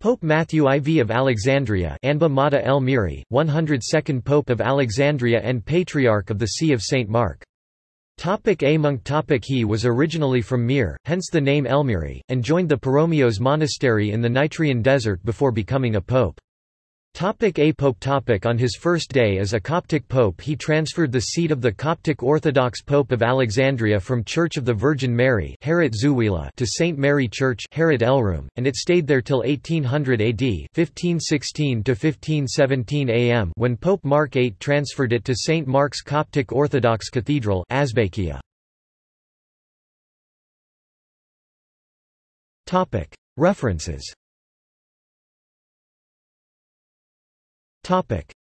Pope Matthew IV of Alexandria Anba Mata el Miri, 102nd Pope of Alexandria and Patriarch of the See of St. Mark. Topic A monk topic He was originally from Mir, hence the name Elmiri, and joined the Paromios monastery in the Nitrian desert before becoming a pope. Topic a Pope topic On his first day as a Coptic pope he transferred the seat of the Coptic Orthodox Pope of Alexandria from Church of the Virgin Mary to St. Mary Church and it stayed there till 1800 AD 1516 am when Pope Mark VIII transferred it to St. Mark's Coptic Orthodox Cathedral Asbakia. References Topic